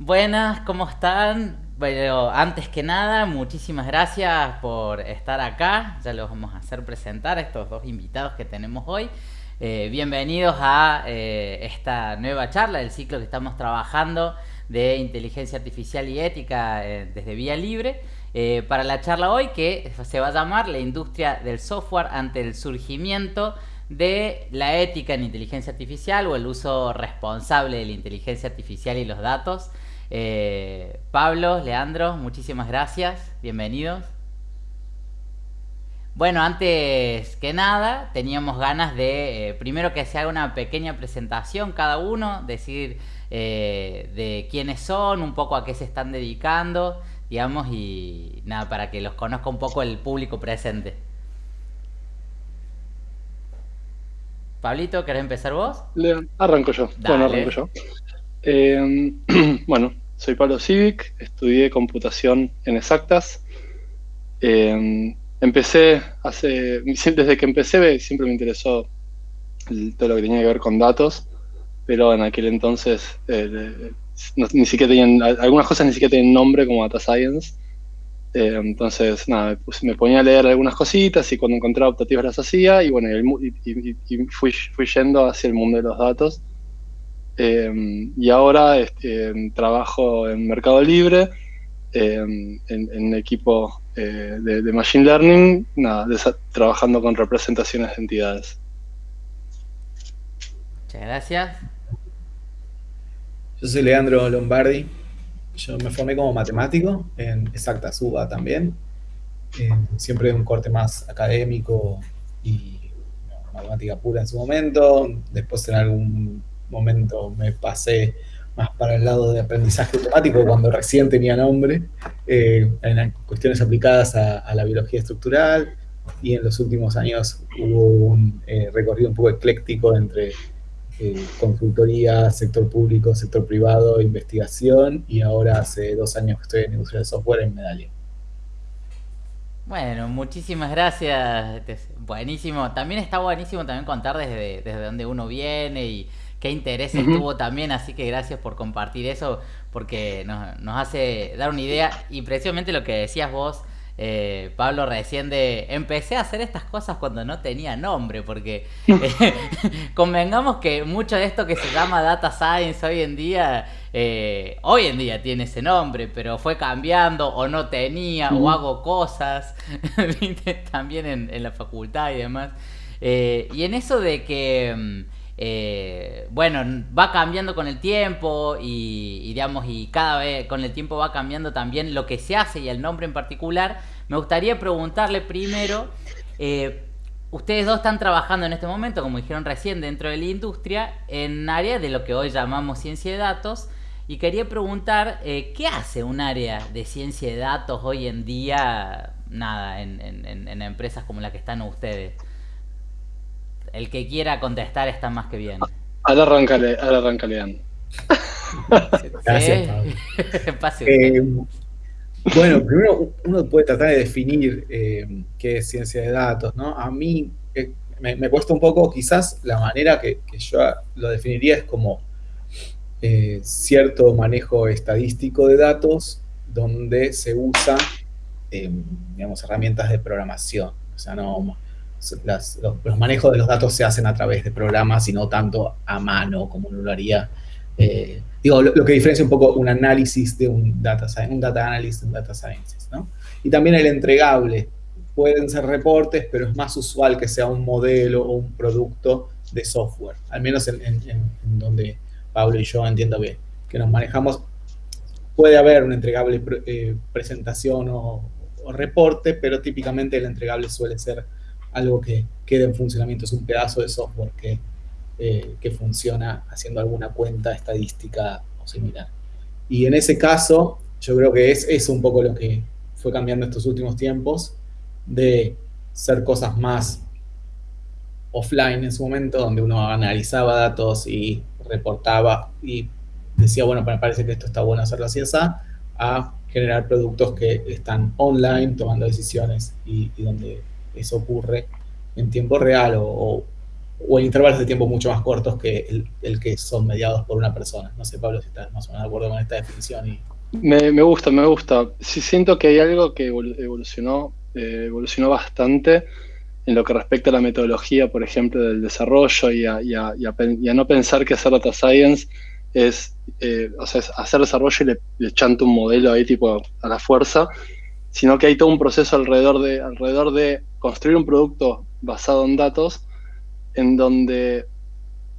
Buenas, ¿cómo están? Bueno, antes que nada, muchísimas gracias por estar acá. Ya los vamos a hacer presentar a estos dos invitados que tenemos hoy. Eh, bienvenidos a eh, esta nueva charla del ciclo que estamos trabajando de inteligencia artificial y ética eh, desde Vía Libre. para la charla hoy que se va a llamar La industria del software ante el surgimiento de la ética en inteligencia artificial o el uso responsable de la inteligencia artificial y los datos. Eh, Pablo, Leandro, muchísimas gracias, bienvenidos. Bueno, antes que nada, teníamos ganas de, eh, primero que se haga una pequeña presentación cada uno, decir eh, de quiénes son, un poco a qué se están dedicando, digamos, y nada, para que los conozca un poco el público presente. Pablito, ¿querés empezar vos? arranco yo. Bueno, arranco yo. Eh, bueno, soy Pablo Civic, estudié computación en exactas. Eh, empecé hace, desde que empecé siempre me interesó todo lo que tenía que ver con datos, pero en aquel entonces ni siquiera tenían, algunas cosas ni siquiera tenían nombre como Data Science. Eh, entonces, nada, me ponía a leer algunas cositas y cuando encontraba optativas las hacía y bueno, y, fui, fui, yendo hacia el mundo de los datos. Eh, y ahora este, trabajo en Mercado Libre, eh, en, equipo de, Machine Learning, nada, trabajando con representaciones de entidades. Muchas gracias. Yo soy Leandro Lombardi, yo me formé como matemático en exacta suba también, siempre un corte más académico y matemática pura en su momento. Después en algún momento me pasé más para el lado de aprendizaje automático cuando recién tenía nombre, eh, en cuestiones aplicadas a, la biología estructural y en los últimos años hubo un eh, recorrido un poco ecléctico entre eh, consultoría, sector público, sector privado, investigación y ahora hace dos años que estoy en industria de software en Medallia. Bueno, muchísimas gracias. Buenísimo. También está buenísimo también contar desde, desde dónde uno viene y qué intereses tuvo también, así que gracias por compartir eso, porque nos, nos hace dar una idea. Y precisamente lo que decías vos eh, Pablo recién de empecé a hacer estas cosas cuando no tenía nombre, porque eh, convengamos que mucho de esto que se llama data science hoy en día, eh, hoy en día tiene ese nombre, pero fue cambiando o no tenía o hago cosas, también en, la facultad y demás. y en eso de que... Eh, bueno, va cambiando con el tiempo y, digamos, y cada vez con el tiempo va cambiando también lo que se hace y el nombre en particular. Me gustaría preguntarle primero, eh, ustedes dos están trabajando en este momento, como dijeron recién, dentro de la industria, en área de lo que hoy llamamos ciencia de datos. Y quería preguntar, eh, ¿qué hace un área de ciencia de datos hoy en día, nada, en, en empresas como la que están ustedes? El que quiera contestar está más que bien. Ahora arrancale, ahora arrancale, Gracias, eh, bueno, primero uno puede tratar de definir eh, qué es ciencia de datos, ¿no? A mí eh, me, cuesta un poco, quizás la manera que, yo lo definiría es como cierto manejo estadístico de datos donde se usa, digamos, herramientas de programación. O sea, no los, manejos de los datos se hacen a través de programas y no tanto a mano como uno lo haría. Eh, digo, lo, que diferencia un poco un análisis de un data, un data analysis de un data scientist, ¿no? Y también el entregable. Pueden ser reportes, pero es más usual que sea un modelo o un producto de software. Al menos en, donde Pablo y yo entiendo bien que nos manejamos. Puede haber un entregable eh, presentación o, o reporte, pero típicamente el entregable suele ser algo que queda en funcionamiento, es un pedazo de software que, eh, que funciona haciendo alguna cuenta estadística o similar. Y en ese caso, yo creo que es, es un poco lo que fue cambiando estos últimos tiempos, de ser cosas más offline en su momento, donde uno analizaba datos y reportaba y decía, bueno, me parece que esto está bueno hacerlo así, a generar productos que están online, tomando decisiones y, y donde eso ocurre en tiempo real o, o en intervalos de tiempo mucho más cortos que el, que son mediados por una persona. No sé, Pablo, si estás más o menos de acuerdo con esta definición. Me, gusta, me gusta. Sí siento que hay algo que evolucionó, eh, evolucionó bastante en lo que respecta a la metodología, por ejemplo, del desarrollo y a, no pensar que hacer data science es, eh, hacer desarrollo y le, le un modelo ahí tipo a la fuerza, sino que hay todo un proceso alrededor de, alrededor de construir un producto basado en datos en donde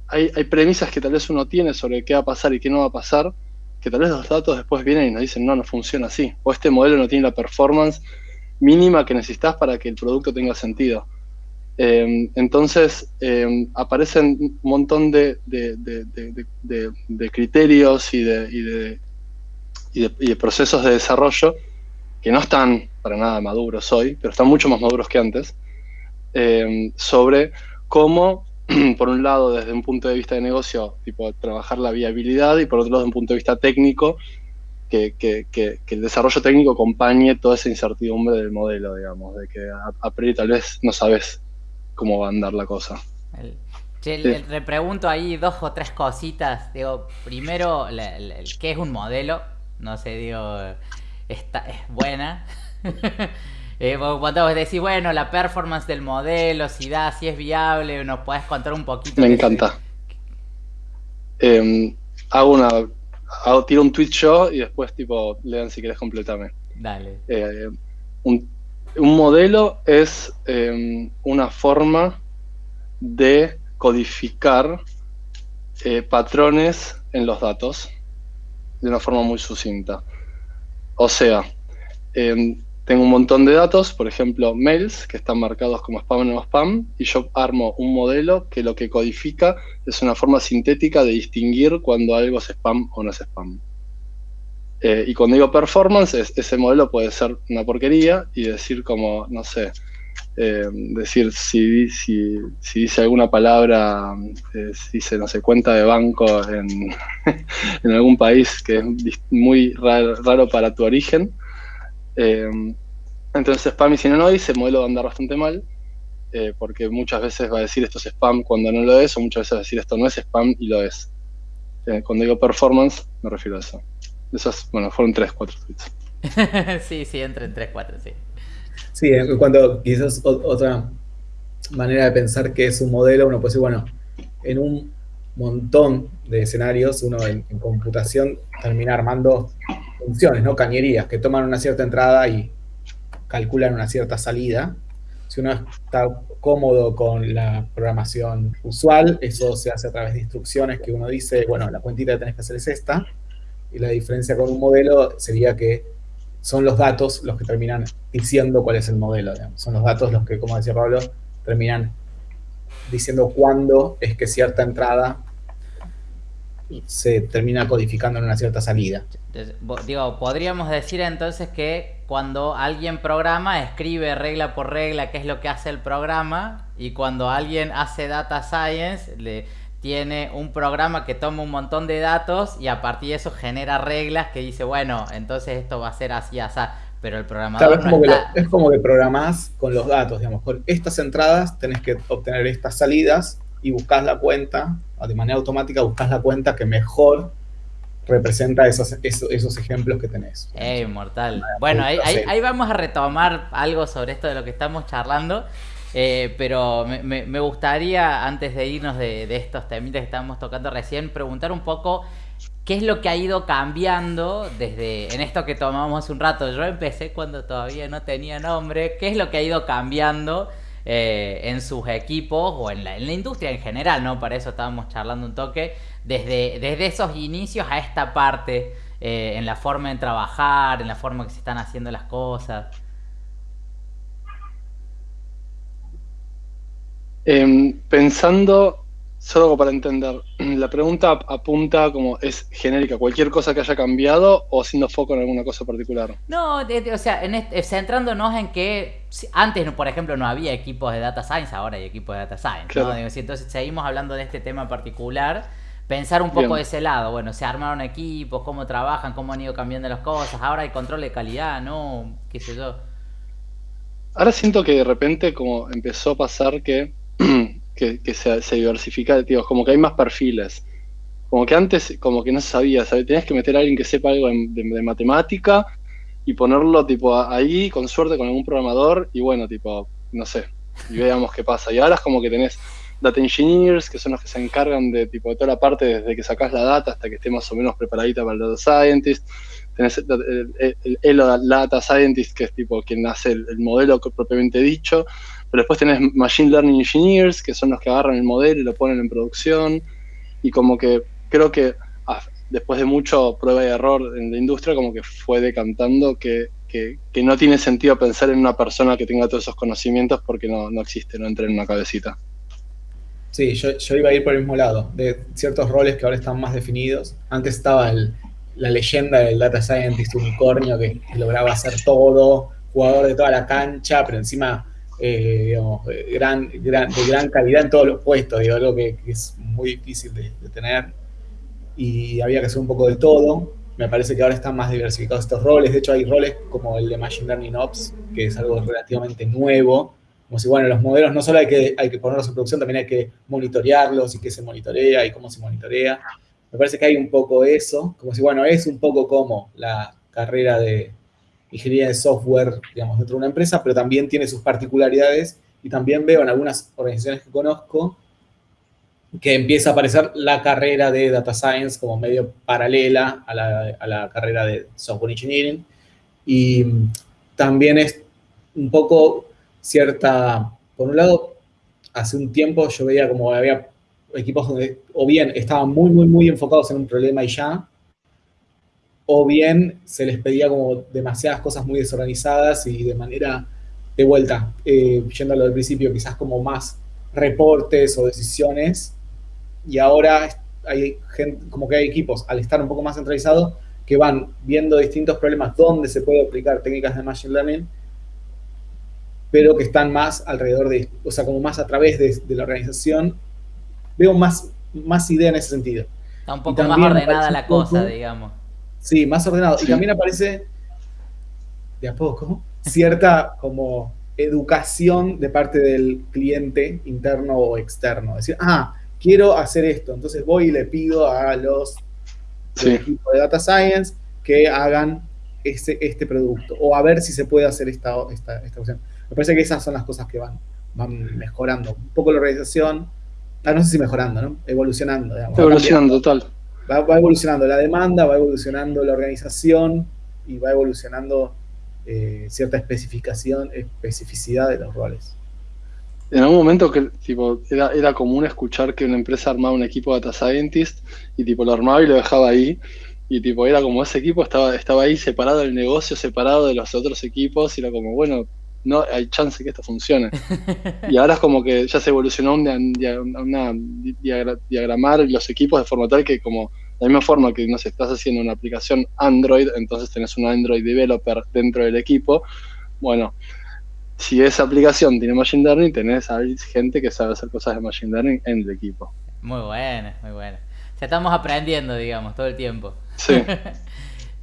hay, premisas que tal vez uno tiene sobre qué va a pasar y qué no va a pasar, que tal vez los datos después vienen y nos dicen, no, no funciona así, o este modelo no tiene la performance mínima que necesitas para que el producto tenga sentido. Em, entonces em, aparecen un montón de, criterios y, de, y, procesos de desarrollo que no están para nada maduros hoy, pero están mucho más maduros que antes, em, sobre cómo, por un lado, desde un punto de vista de negocio, tipo, trabajar la viabilidad y por otro lado, desde un punto de vista técnico, que, el desarrollo técnico acompañe toda esa incertidumbre del modelo, digamos, de que a, priori tal vez no sabes cómo va a andar la cosa. le, pregunto ahí dos o tres cositas. Digo, primero, ¿qué es un modelo? No sé, digo, está, es buena. Eh, cuando vos decís, bueno, la performance del modelo, si da, si es viable, nos podés contar un poquito. Me encanta. Em, hago una. Hago, tiro un tweet yo y después, tipo, lean si querés completarme. Dale. Eh, un, modelo es em, una forma de codificar eh, patrones en los datos de una forma muy sucinta. O sea, em, tengo un montón de datos, por ejemplo, mails que están marcados como spam o no spam, y yo armo un modelo que lo que codifica es una forma sintética de distinguir cuando algo es spam o no es spam. Eh, y cuando digo performance, ese modelo puede ser una porquería y decir como, no sé, eh, decir si, si, dice alguna palabra, eh, si dice, no sé, cuenta de banco en, en algún país que es muy raro para tu origen, eh, entonces spam y si no no el modelo va a andar bastante mal, eh, porque muchas veces va a decir esto es spam cuando no lo es, o muchas veces va a decir esto no es spam y lo es. Eh, cuando digo performance, me refiero a eso. Esas, bueno, fueron 3, 4 tweets. sí, sí, entre en 3, 4, sí. Sí, cuando quizás otra manera de pensar que es un modelo, uno puede decir, bueno, en un montón de escenarios, uno en computación termina armando funciones, ¿no? Cañerías, que toman una cierta entrada y calculan una cierta salida. Si uno está cómodo con la programación usual, eso se hace a través de instrucciones que uno dice, bueno, la cuentita que tenés que hacer es esta, y la diferencia con un modelo sería que son los datos los que terminan diciendo cuál es el modelo. Son los datos los que, como decía Pablo, terminan diciendo cuándo es que cierta entrada se termina codificando en una cierta salida. Digo, podríamos decir entonces que cuando alguien programa, escribe regla por regla qué es lo que hace el programa, y cuando alguien hace data science, le tiene un programa que toma un montón de datos y a partir de eso genera reglas que dice, bueno, entonces esto va a ser así, así. Pero el programador es, como que es como que programás con los datos, digamos, con estas entradas tenés que obtener estas salidas y buscas la cuenta, de manera automática buscas la cuenta que mejor representa esos, esos, ejemplos que tenés. ¡Eh, mortal! Bueno, ahí, vamos a retomar algo sobre esto de lo que estamos charlando, eh, pero me, gustaría, antes de irnos de, estos temitas que estábamos tocando recién, preguntar un poco qué es lo que ha ido cambiando desde en esto que tomamos un rato. Yo empecé cuando todavía no tenía nombre, qué es lo que ha ido cambiando eh, en sus equipos o en la, en la, industria en general, ¿no? Para eso estábamos charlando un toque, desde, desde esos inicios a esta parte, eh, en la forma de trabajar, en la forma que se están haciendo las cosas. Em, pensando Solo para entender, la pregunta apunta como es genérica, cualquier cosa que haya cambiado o haciendo foco en alguna cosa particular. No, o sea, en este, centrándonos en que antes, por ejemplo, no había equipos de data science, ahora hay equipos de data science. ¿no? entonces seguimos hablando de este tema en particular, pensar un poco de ese lado. Bueno, se armaron equipos, cómo trabajan, cómo han ido cambiando las cosas, ahora hay control de calidad, ¿no? ¿Qué sé yo? Ahora siento que de repente como empezó a pasar que que, se, se, diversifica, digo, como que hay más perfiles. Como que antes, como que no se sabía, tenías que meter a alguien que sepa algo de, matemática y ponerlo tipo ahí, con suerte, con algún programador, y bueno, tipo, no sé, y veamos qué pasa. Y ahora es como que tenés data engineers, que son los que se encargan de tipo de toda la parte desde que sacás la data hasta que esté más o menos preparadita para el data scientist. Tenés el, el, data scientist, que es tipo quien hace el, modelo propiamente dicho. Pero después tenés machine learning engineers, que son los que agarran el modelo y lo ponen en producción. Y como que creo que ah, después de mucho prueba y error en la industria, como que fue decantando que, que, no tiene sentido pensar en una persona que tenga todos esos conocimientos porque no, no existe, no entra en una cabecita. Sí, yo, yo, iba a ir por el mismo lado, de ciertos roles que ahora están más definidos. Antes estaba la leyenda del data scientist unicornio que, lograba hacer todo, jugador de toda la cancha, pero encima eh, digamos, gran, gran, de gran calidad en todos los puestos, digo, algo que, es muy difícil de, tener. Y había que hacer un poco de todo. Me parece que ahora están más diversificados estos roles. De hecho, hay roles como el de Machine Learning Ops, que es algo relativamente nuevo, como si, bueno, los modelos no solo hay que, hay que ponerlos en producción, también hay que monitorearlos y qué se monitorea y cómo se monitorea. Me parece que hay un poco eso, como si, bueno, es un poco como la carrera de ingeniería de software, digamos, dentro de una empresa, pero también tiene sus particularidades y también veo en algunas organizaciones que conozco que empieza a aparecer la carrera de Data Science como medio paralela a la, a la carrera de Software Engineering. Y también es un poco cierta, por un lado, hace un tiempo yo veía como había equipos donde o bien estaban muy, muy, muy enfocados en un problema y ya, o bien se les pedía como demasiadas cosas muy desorganizadas y de manera de vuelta, eh, yendo a lo del principio, quizás como más reportes o decisiones, y ahora hay gente, como que hay equipos, al estar un poco más centralizados, que van viendo distintos problemas donde se puede aplicar técnicas de Machine Learning pero que están más alrededor de, o sea, como más a través de, la organización. Veo más, más idea en ese sentido. Está un poco más ordenada la cosa, digamos. Sí, más ordenado. Y también aparece, de a poco, cierta como educación de parte del cliente interno o externo. Decir, ah, quiero hacer esto, entonces voy y le pido a los equipos de Data Science que hagan este, este producto, o a ver si se puede hacer esta, esta, esta opción. Me parece que esas son las cosas que van, van mejorando. Un poco la organización, ah, no sé si mejorando, ¿no? Evolucionando. evolucionando, total. Va, evolucionando la demanda, va evolucionando la organización y va evolucionando eh, cierta especificación, especificidad de los roles. En algún momento que tipo, era, era común escuchar que una empresa armaba un equipo de data scientist y tipo lo armaba y lo dejaba ahí y tipo era como ese equipo estaba, estaba ahí separado del negocio, separado de los otros equipos y era como, bueno, no hay chance que esto funcione. y ahora es como que ya se evolucionó un, una, diagramar los equipos de forma tal que como de la misma forma que no sé, estás haciendo una aplicación Android, entonces tenés un Android developer dentro del equipo. Bueno, si esa aplicación tiene Machine Learning, tenés gente que sabe hacer cosas de Machine Learning en el equipo. Muy buena, muy buena. Ya estamos aprendiendo, digamos, todo el tiempo. Sí.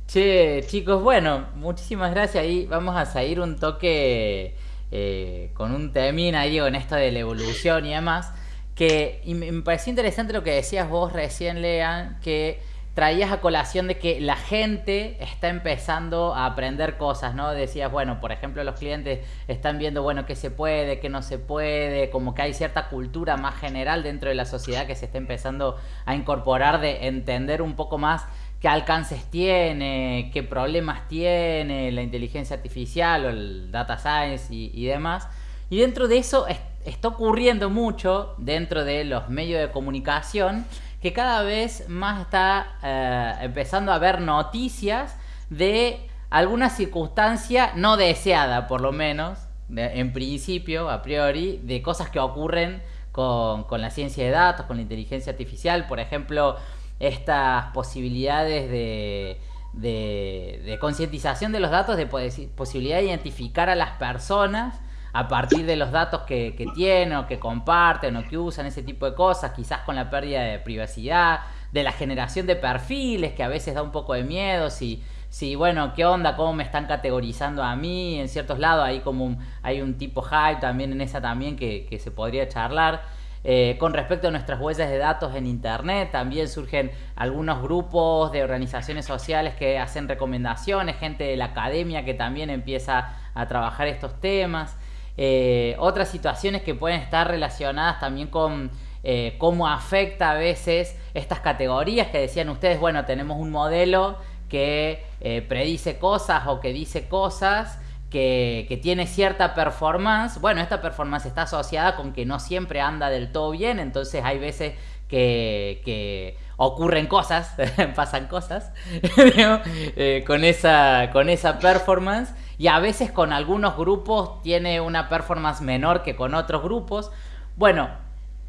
Che, chicos, bueno, muchísimas gracias. Ahí vamos a seguir un toque eh, con un temín ahí con esto de la evolución y demás. Que me pareció interesante lo que decías vos recién, Lean, que traías a colación de que la gente está empezando a aprender cosas, ¿no? Decías, bueno, por ejemplo, los clientes están viendo, bueno, qué se puede, qué no se puede, como que hay cierta cultura más general dentro de la sociedad que se está empezando a incorporar de entender un poco más qué alcances tiene, qué problemas tiene la inteligencia artificial o el data science y, demás. Y dentro de eso está ocurriendo mucho dentro de los medios de comunicación que cada vez más está eh, empezando a haber noticias de alguna circunstancia no deseada, por lo menos, en principio, a priori, de cosas que ocurren con, con la ciencia de datos, con la inteligencia artificial. Por ejemplo, estas posibilidades de, de, concientización de los datos, de posibilidad de identificar a las personas a partir de los datos que, que, tienen o que comparten o que usan, ese tipo de cosas, quizás con la pérdida de privacidad, de la generación de perfiles que a veces da un poco de miedo, si, si bueno, qué onda, cómo me están categorizando a mí, en ciertos lados hay como un, hay un tipo hype también en esa también que, que se podría charlar. Eh, con respecto a nuestras huellas de datos en Internet. También surgen algunos grupos de organizaciones sociales que hacen recomendaciones, gente de la academia que también empieza a trabajar estos temas. Eh, otras situaciones que pueden estar relacionadas también con eh, cómo afecta a veces estas categorías que decían ustedes, bueno, tenemos un modelo que predice cosas o que dice cosas que, tiene cierta performance, bueno, esta performance está asociada con que no siempre anda del todo bien, entonces hay veces que, ocurren cosas, pasan cosas eh, con, esa, con esa performance. Y a veces con algunos grupos tiene una performance menor que con otros grupos. Bueno,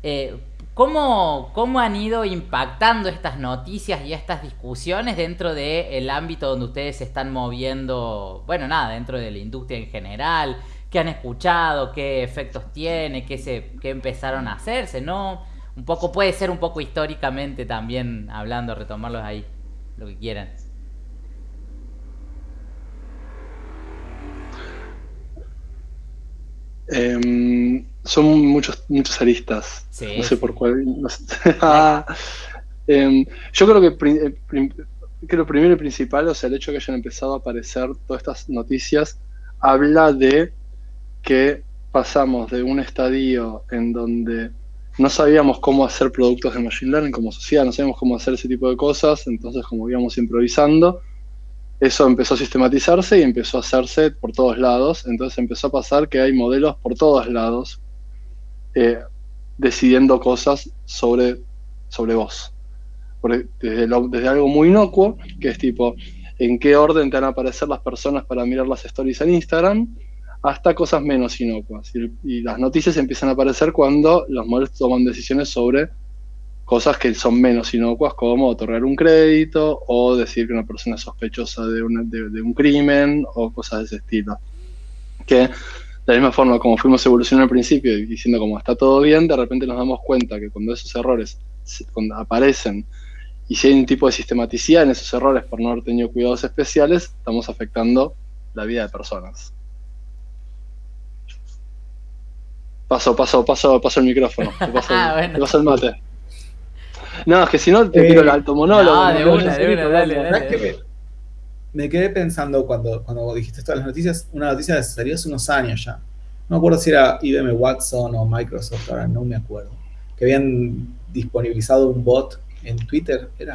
eh, ¿Cómo, ¿Cómo, han ido impactando estas noticias y estas discusiones dentro del ámbito donde ustedes se están moviendo? Bueno, nada, dentro de la industria en general. ¿Qué han escuchado? ¿Qué efectos tiene? ¿Qué, se, qué empezaron a hacerse? ¿No? Un poco, puede ser un poco históricamente también hablando, retomarlos ahí, lo que quieran. Eh, son muchos, muchos aristas. no sé por cuál. Em, yo creo que eh, creo primero y principal, o sea, el hecho de que hayan empezado a aparecer todas estas noticias, habla de que pasamos de un estadio en donde no sabíamos cómo hacer productos de Machine Learning como sociedad, no sabíamos cómo hacer ese tipo de cosas, entonces como íbamos improvisando, eso empezó a sistematizarse y empezó a hacerse por todos lados. Entonces empezó a pasar que hay modelos por todos lados eh, decidiendo cosas sobre, sobre vos. desde, desde, algo muy inocuo, que es tipo, en qué orden te van a aparecer las personas para mirar las stories en Instagram, hasta cosas menos inocuas. y las noticias empiezan a aparecer cuando los modelos toman decisiones sobre cosas que son menos inocuas como otorgar un crédito o decir que una persona es sospechosa de, de, un crimen o cosas de ese estilo. Que de la misma forma como fuimos evolucionando al principio diciendo como está todo bien, de repente nos damos cuenta que cuando esos errores aparecen y si hay un tipo de sistematicidad en esos errores por no haber tenido cuidados especiales, estamos afectando la vida de personas. Paso, paso, paso, paso el micrófono. Te paso, ah, te paso el mate. No, es que si no te tiro el alto monólogo. de una, de una, dale, dale. Me, quedé pensando cuando, cuando dijiste todas las noticias, una noticia que salió hace unos años ya. No me acuerdo si era IBM Watson o Microsoft, ahora no me acuerdo. Que habían disponibilizado un bot en Twitter, era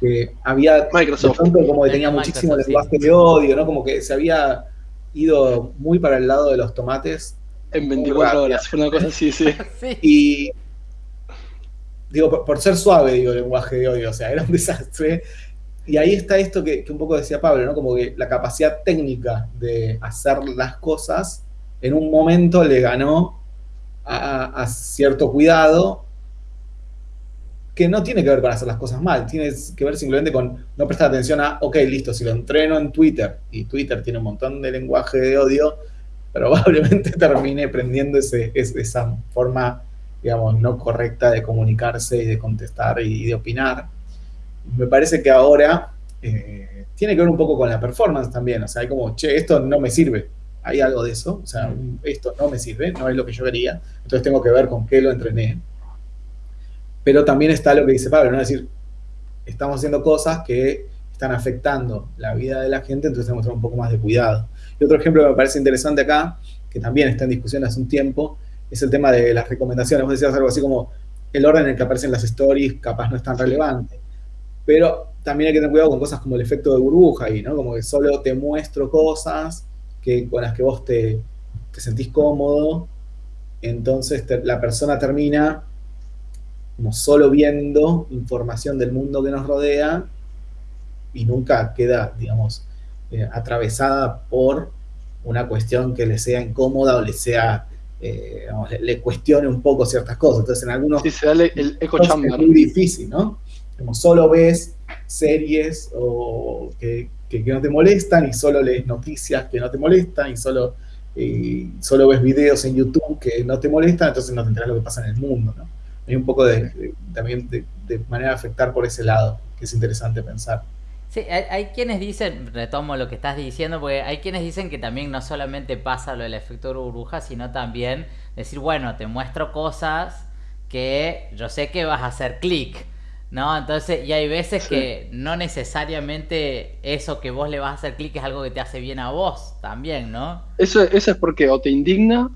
que había Microsoft. como que tenía muchísimo lenguaje de odio, ¿no? Como que se había ido muy para el lado de los tomates. En 24 horas, una cosa así, sí. Y digo, por, ser suave, digo, el lenguaje de odio, o sea, era un desastre. Y ahí está esto que, un poco decía Pablo, ¿no? Como que la capacidad técnica de hacer las cosas en un momento le ganó a, cierto cuidado que no tiene que ver con hacer las cosas mal, tiene que ver simplemente con no prestar atención a, ok, listo, si lo entreno en Twitter, y Twitter tiene un montón de lenguaje de odio, probablemente termine prendiendo ese, esa forma digamos, no correcta de comunicarse y de contestar y de opinar. Me parece que ahora eh, tiene que ver un poco con la performance también, o sea, hay como, che, esto no me sirve, hay algo de eso, o sea, esto no me sirve, no es lo que yo quería, entonces tengo que ver con qué lo entrené. Pero también está lo que dice Pablo, ¿no? Es decir, estamos haciendo cosas que están afectando la vida de la gente, entonces tenemos que tener un poco más de cuidado. Y otro ejemplo que me parece interesante acá, que también está en discusión hace un tiempo, es el tema de las recomendaciones. Vos decías algo así como el orden en el que aparecen las stories capaz no es tan relevante. Pero también hay que tener cuidado con cosas como el efecto de burbuja ahí, ¿no? Como que solo te muestro cosas que, con las que vos te, sentís cómodo. Entonces la persona termina como solo viendo información del mundo que nos rodea y nunca queda, digamos, eh, atravesada por una cuestión que le sea incómoda o le sea eh, le, cuestione un poco ciertas cosas. Entonces, en algunos sí, se da el, eco Es muy difícil, ¿no? Como solo ves series o que, no te molestan y solo lees noticias que no te molestan y solo, solo ves videos en YouTube que no te molestan, entonces no te enteras lo que pasa en el mundo, ¿no? Hay un poco de, también de, de manera de afectar por ese lado, que es interesante pensar. Sí, hay, quienes dicen, retomo lo que estás diciendo, porque hay quienes dicen que también no solamente pasa lo del efecto burbuja, sino también decir, bueno, te muestro cosas que que yo sé que vas a hacer clic, ¿no? Entonces, y hay veces que no necesariamente eso que vos le vas a hacer clic es algo que te hace bien a vos también, ¿no? Eso, eso es porque o te indigna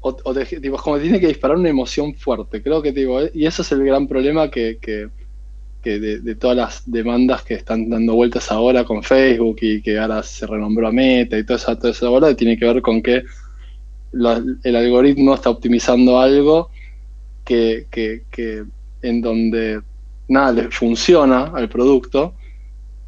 o, o te, como tiene que disparar una emoción fuerte. Creo que, digo, y eso es el gran problema que, que, de, todas las demandas que están dando vueltas ahora con Facebook y que ahora se renombró a Meta y toda esa, toda esa bola, tiene que ver con que el algoritmo está optimizando algo que, que, en donde nada le funciona al producto,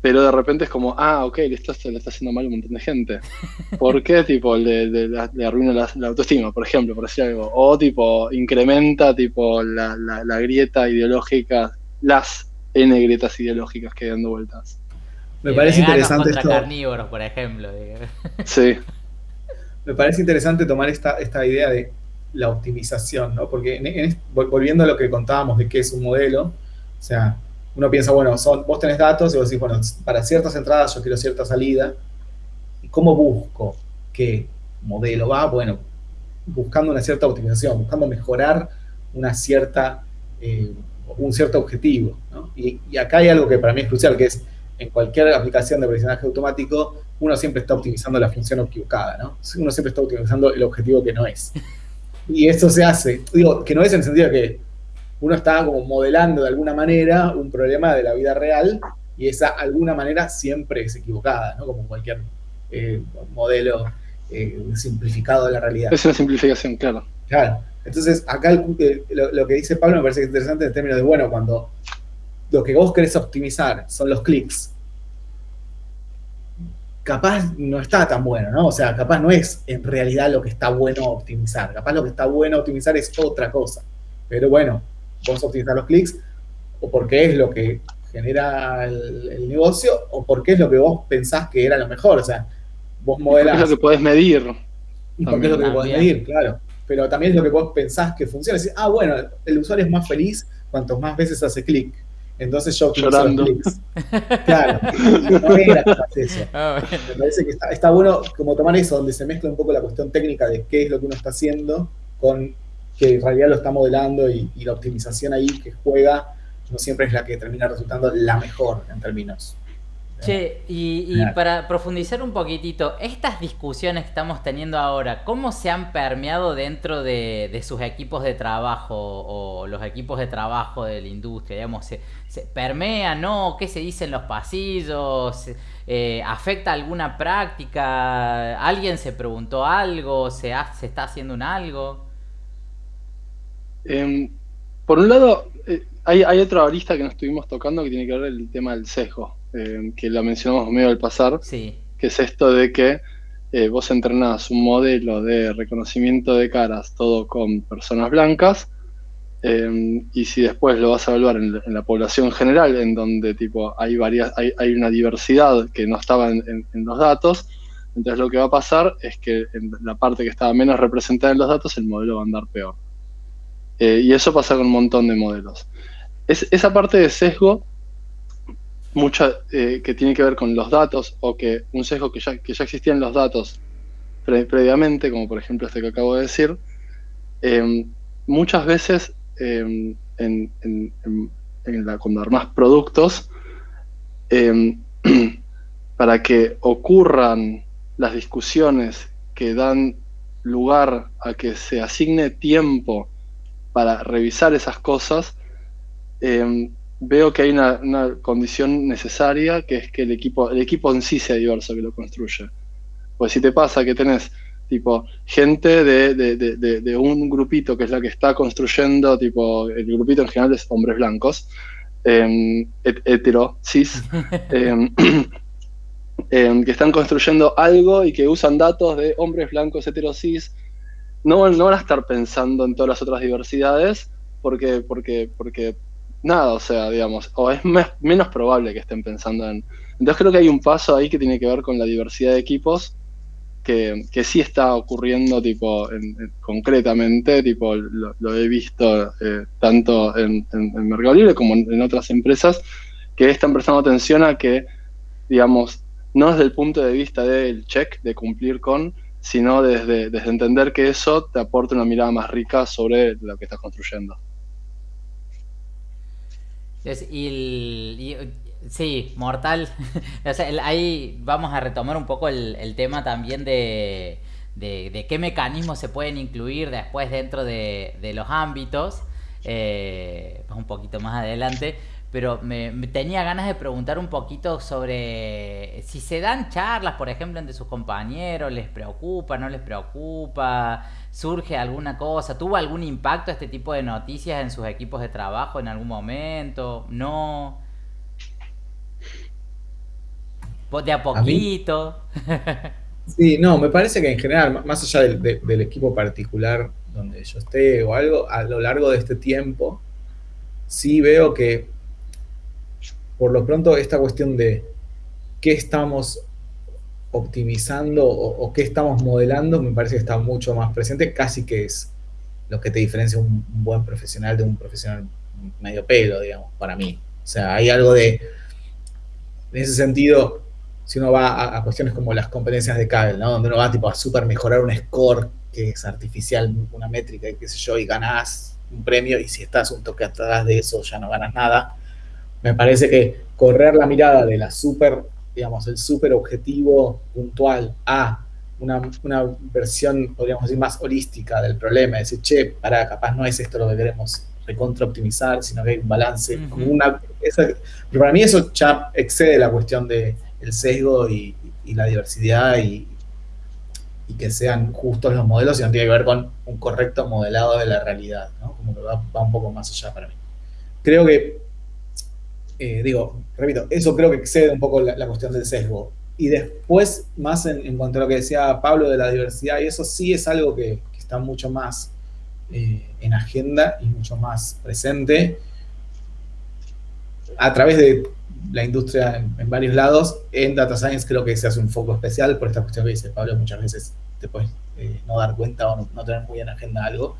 pero de repente es como, ah, ok, esto se le está haciendo mal a un montón de gente. ¿Por qué? tipo, le, arruina la, autoestima, por ejemplo, por decir algo. O tipo, incrementa tipo la, la, grieta ideológica, las N grietas ideológicas que hay dando vueltas. Me parece interesante esto. carnívoros, por ejemplo. Sí. Me parece interesante tomar esta, esta idea de la optimización, ¿no? Porque volviendo a lo que contábamos de qué es un modelo, o sea, uno piensa, bueno, son, vos tenés datos y vos decís, bueno, para ciertas entradas yo quiero cierta salida. ¿Y cómo busco qué modelo va? Bueno, buscando una cierta optimización, buscando mejorar una cierta, eh, un cierto objetivo. Y, y, acá hay algo que para mí es crucial, que es en cualquier aplicación de aprendizaje automático, uno siempre está optimizando la función equivocada, ¿no? Uno siempre está optimizando el objetivo que no es. Y eso se hace, digo, que no es en el sentido de que uno está como modelando de alguna manera un problema de la vida real y esa alguna manera siempre es equivocada, ¿no? Como cualquier eh, modelo eh, simplificado de la realidad. Es una simplificación, claro. Claro. Entonces, acá lo, que dice Pablo me parece interesante en términos de, bueno, cuando lo que vos querés optimizar son los clics, capaz no está tan bueno, ¿no? O sea, capaz no es en realidad lo que está bueno optimizar. Capaz lo que está bueno optimizar es otra cosa. Pero bueno, vos optimizar los clics o porque es lo que genera el, negocio o porque es lo que vos pensás que era lo mejor. O sea, vos modelás... es lo que podés medir. Y porque es lo que podés medir, claro. Pero también es lo que vos pensás que funciona. Decir, ah, bueno, el usuario es más feliz cuanto más veces hace clic. Entonces yo Llorando. Claro, no era eso. Ah, Me parece que está, bueno como tomar eso, donde se mezcla un poco la cuestión técnica de qué es lo que uno está haciendo con que en realidad lo está modelando y, y la optimización ahí que juega no siempre es la que termina resultando la mejor en términos Che, y, para profundizar un poquitito, estas discusiones que estamos teniendo ahora, ¿cómo se han permeado dentro de, sus equipos de trabajo o los equipos de trabajo de la industria? Digamos, ¿se, se permea, no? ¿Qué se dice en los pasillos? Eh, ¿Afecta alguna práctica? ¿Alguien se preguntó algo? ¿Se, se está haciendo un algo? Em, por un lado, eh, hay, hay otra arista que nos estuvimos tocando que tiene que ver el tema del sesgo. Eh, que la mencionamos medio al pasar, que es esto de que eh, vos entrenás un modelo de reconocimiento de caras todo con personas blancas, eh, y si después lo vas a evaluar en, la población general, en donde tipo hay, varias, hay, una diversidad que no estaba en, los datos, entonces lo que va a pasar es que en la parte que estaba menos representada en los datos, el modelo va a andar peor. Y eso pasa con un montón de modelos. Es, esa parte de sesgo mucha eh, que tiene que ver con los datos o que un sesgo que ya, que ya existía en los datos previamente, como por ejemplo este que acabo de decir, em, muchas veces em, en, la, cuando armas productos, em, para que ocurran las discusiones que dan lugar a que se asigne tiempo para revisar esas cosas, veo que hay una, condición necesaria, que es que el equipo, el equipo en sí sea diverso que lo construye. Pues si te pasa que tenés tipo gente de, un grupito que es la que está construyendo, tipo, el grupito en general es hombres blancos, eh, hetero, cis, em, em, que están construyendo algo y que usan datos de hombres blancos, hetero, cis, no, no van a estar pensando en todas las otras diversidades porque, porque, porque nada, o sea, digamos, o es menos probable que estén pensando en... Entonces creo que hay un paso ahí que tiene que ver con la diversidad de equipos, que, que sí está ocurriendo, tipo, concretamente, tipo, lo, he visto eh, tanto en, en, Mercado Libre como en, otras empresas, que están prestando atención a que, digamos, no desde el punto de vista del check, de cumplir con, sino desde, desde entender que eso te aporta una mirada más rica sobre lo que estás construyendo. y, sí, mortal. ahí vamos a retomar un poco el, tema también de, de, qué mecanismos se pueden incluir después dentro de, los ámbitos. Eh, un poquito más adelante pero me, tenía ganas de preguntar un poquito sobre si se dan charlas, por ejemplo, entre sus compañeros, les preocupa, no les preocupa, surge alguna cosa, tuvo algún impacto este tipo de noticias en sus equipos de trabajo en algún momento, no. De a poquito. sí, no, me parece que en general, más allá del equipo particular donde yo esté o algo, a lo largo de este tiempo, sí veo que por lo pronto esta cuestión de qué estamos optimizando o, qué estamos modelando me parece que está mucho más presente, casi que es lo que te diferencia un, buen profesional de un profesional medio pelo, digamos, para mí. O sea, hay algo de, en ese sentido, si uno va a, cuestiones como las competencias de Kaggle, ¿no? Donde uno va tipo a super mejorar un score que es artificial, una métrica qué sé yo, y ganás un premio, y si estás un toque atrás de eso ya no ganas nada me parece que correr la mirada de la super, digamos, el super objetivo puntual a una, versión, podríamos decir, más holística del problema, decir, che, para, capaz no es esto lo que queremos recontra optimizar, sino que hay un balance, como una, pero para mí eso ya excede la cuestión del el sesgo y, la diversidad y, que sean justos los modelos, sino tiene que ver con un correcto modelado de la realidad, ¿no? Como que va, va un poco más allá para mí. Creo que eh, digo, repito, eso creo que excede un poco la, cuestión del sesgo. Y después, más en, cuanto a lo que decía Pablo de la diversidad, y eso sí es algo que, está mucho más eh, en agenda y mucho más presente a través de la industria en, varios lados. En Data Science creo que se hace un foco especial por esta cuestión que dice Pablo, muchas veces te puedes eh, no dar cuenta o no, tener muy en agenda algo,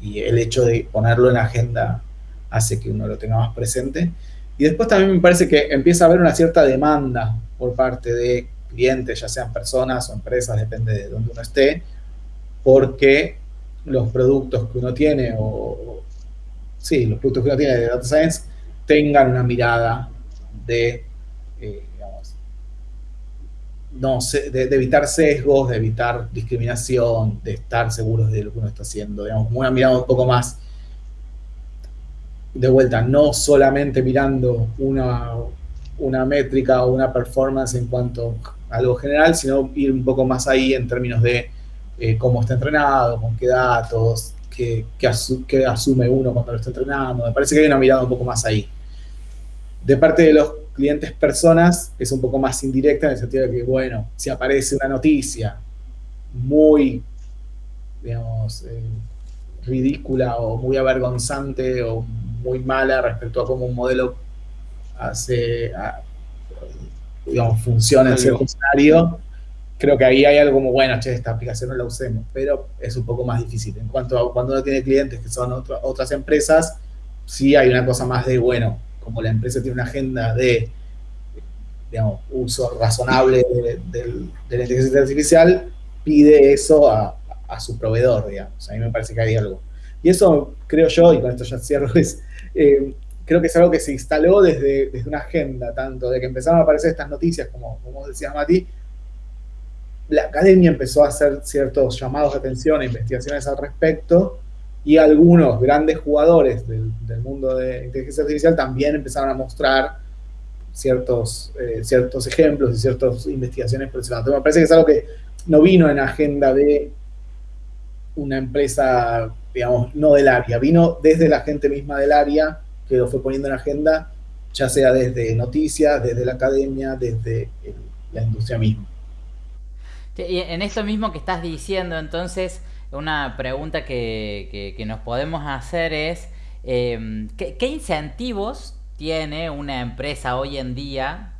y el hecho de ponerlo en agenda hace que uno lo tenga más presente. Y después también me parece que empieza a haber una cierta demanda por parte de clientes, ya sean personas o empresas, depende de dónde uno esté, porque los productos que uno tiene, o, sí, los productos que uno tiene de Data Science, tengan una mirada de, eh, digamos, no, de, de, evitar sesgos, de evitar discriminación, de estar seguros de lo que uno está haciendo, digamos, una mirada un poco más de vuelta, no solamente mirando una, una métrica o una performance en cuanto a algo general, sino ir un poco más ahí en términos de eh, cómo está entrenado, con qué datos, qué, qué, asume uno cuando lo está entrenando. Me parece que hay una mirada un poco más ahí. De parte de los clientes personas, es un poco más indirecta en el sentido de que, bueno, si aparece una noticia muy, digamos, eh, ridícula o muy avergonzante o muy mala respecto a cómo un modelo hace, digamos, funciona en cierto escenario, creo que ahí hay algo como, bueno, che, esta aplicación no la usemos, pero es un poco más difícil. En cuanto a cuando uno tiene clientes que son otras empresas, sí hay una cosa más de, bueno, como la empresa tiene una agenda de, digamos, uso razonable de, la inteligencia artificial, pide eso a, a su proveedor, digamos. A mí me parece que hay algo. Y eso, creo yo, y con esto ya cierro, es eh, creo que es algo que se instaló desde, desde, una agenda, tanto de que empezaron a aparecer estas noticias, como, como decías Mati, la academia empezó a hacer ciertos llamados de atención e investigaciones al respecto, y algunos grandes jugadores del, mundo de inteligencia artificial también empezaron a mostrar ciertos, eh, ciertos ejemplos y ciertas investigaciones por me parece que es algo que no vino en agenda de una empresa digamos, no del área, vino desde la gente misma del área que lo fue poniendo en agenda, ya sea desde noticias, desde la academia, desde la industria misma. Y en esto mismo que estás diciendo, entonces, una pregunta que, nos podemos hacer es, em, ¿qué, incentivos tiene una empresa hoy en día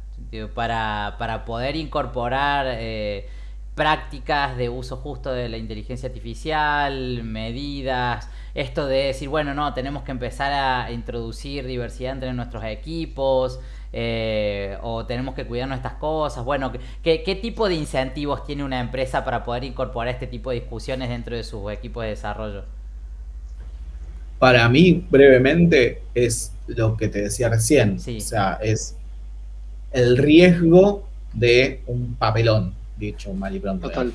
para, para poder incorporar... Eh, prácticas de uso justo de la inteligencia artificial, medidas, esto de decir, bueno, no, tenemos que empezar a introducir diversidad entre nuestros equipos, eh, o tenemos que cuidar nuestras cosas. Bueno, ¿qué, ¿qué, tipo de incentivos tiene una empresa para poder incorporar este tipo de discusiones dentro de sus equipos de desarrollo? para mí, brevemente, es lo que te decía recién. O sea, es el riesgo de un papelón, dicho mal y pronto. Total.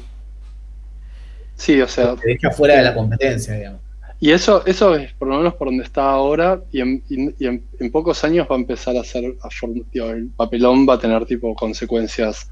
Sí, o sea. Te deja fuera de la competencia, digamos. Y eso, eso es por lo menos por donde está ahora, y en, en, pocos años va a empezar a ser, el papelón va a tener tipo consecuencias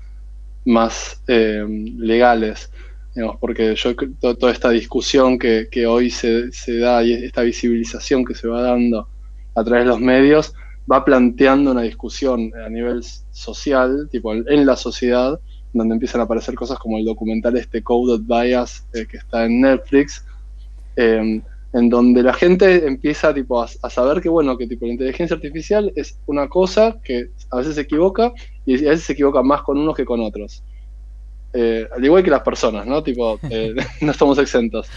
más eh, legales, digamos, porque yo toda esta discusión que, hoy se, se, da y esta visibilización que se va dando a través de los medios, va planteando una discusión a nivel social, tipo en la sociedad, donde empiezan a aparecer cosas como el documental este Coded Bias eh, que está en Netflix, eh, en donde la gente empieza tipo, a, saber que, bueno, que tipo, la inteligencia artificial es una cosa que a veces se equivoca y a veces se equivoca más con unos que con otros. Eh, al igual que las personas, ¿no? Tipo, eh, no estamos exentos.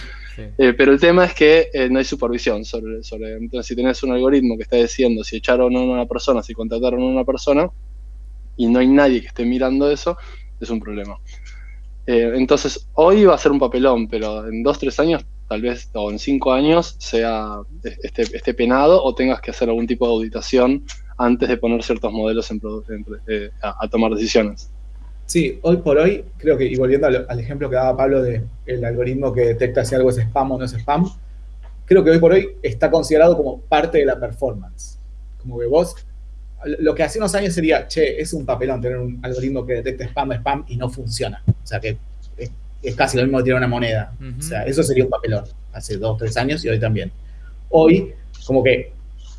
Pero el tema es que no hay supervisión sobre, sobre. Entonces, si tenés un algoritmo que está diciendo si echaron a una persona, si contrataron a una persona, y no hay nadie que esté mirando eso, es un problema. entonces, hoy va a ser un papelón, pero en dos, tres años tal vez o en cinco años sea esté, esté, penado o tengas que hacer algún tipo de auditación antes de poner ciertos modelos en, eh, a, tomar decisiones. Sí, hoy por hoy, creo que, y volviendo al, ejemplo que daba Pablo de el algoritmo que detecta si algo es spam o no es spam, creo que hoy por hoy está considerado como parte de la performance. Como que vos, lo que hace unos años sería, che, es un papelón tener un algoritmo que detecta spam, spam y no funciona. O sea que es casi lo mismo que tirar una moneda. O sea, eso sería un papelón hace dos, tres años y hoy también. Hoy, como que